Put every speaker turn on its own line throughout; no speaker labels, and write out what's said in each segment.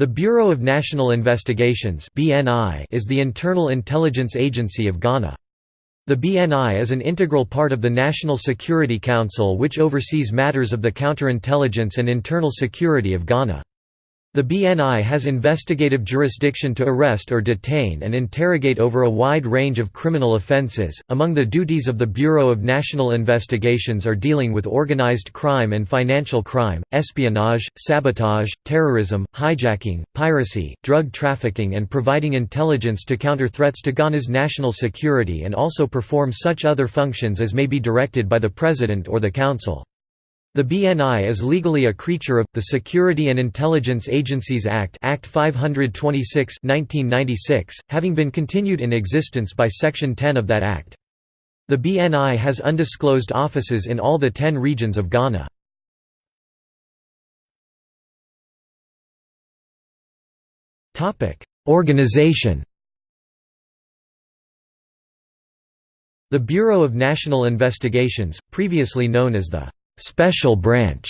The Bureau of National Investigations is the internal intelligence agency of Ghana. The BNI is an integral part of the National Security Council which oversees matters of the counterintelligence and internal security of Ghana. The BNI has investigative jurisdiction to arrest or detain and interrogate over a wide range of criminal offences. Among the duties of the Bureau of National Investigations are dealing with organized crime and financial crime, espionage, sabotage, terrorism, hijacking, piracy, drug trafficking, and providing intelligence to counter threats to Ghana's national security and also perform such other functions as may be directed by the President or the Council. The BNI is legally a creature of, the Security and Intelligence Agencies Act Act 526 1996, having been continued in existence by Section 10 of that Act. The BNI has undisclosed offices in all the ten regions of Ghana. Organization The Bureau of National Investigations, previously known as the Special Branch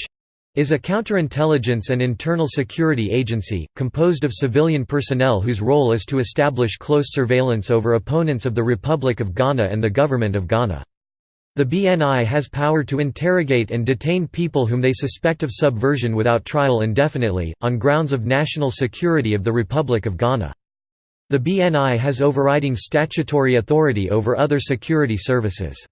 is a counterintelligence and internal security agency, composed of civilian personnel whose role is to establish close surveillance over opponents of the Republic of Ghana and the Government of Ghana. The BNI has power to interrogate and detain people whom they suspect of subversion without trial indefinitely, on grounds of national security of the Republic of Ghana. The BNI has overriding statutory authority over other security services.